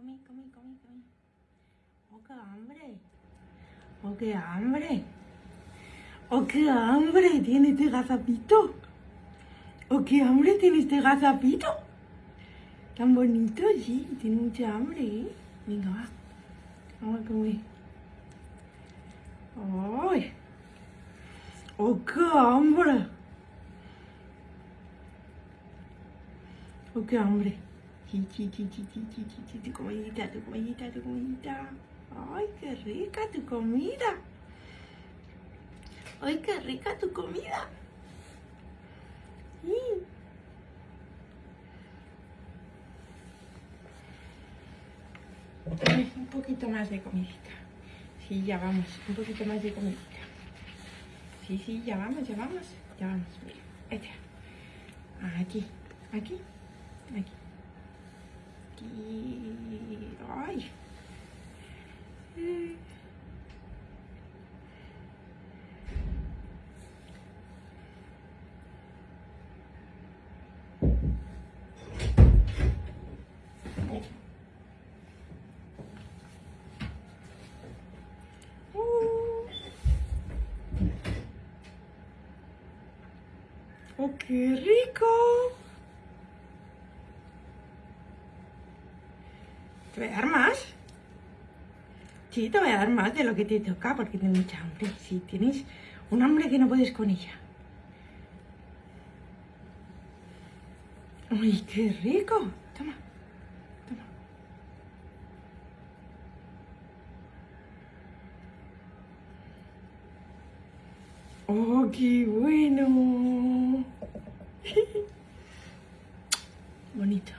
comí, comí, comí, comí. ¡Oh, qué hambre! ¡Oh, qué hambre! ¡Oh, qué hambre tiene este gazapito! ¡Oh, qué hambre tiene este gazapito! Tan bonito, sí, tiene mucha hambre, ¿eh? Venga, va. Vamos a comer. ¡Ay! ¡Oh, qué hambre! ¡Oh, qué hambre! Tu comidita, tu comidita, tu comidita. ¡Ay, qué rica tu comida! ¡Ay, qué rica tu comida! Un poquito más de comidita. Sí, ya vamos, un poquito más de comidita. Sí, sí, ya vamos, ya vamos, ya vamos. Mira, este. Aquí, aquí, aquí. Aquí. Ay. ¡Oh, qué rico! ¿Te voy a dar más? Sí, te voy a dar más de lo que te toca porque tienes mucha hambre. Sí, tienes un hambre que no puedes con ella. ¡Ay, qué rico! Toma, toma. ¡Oh, qué bueno! Bonito.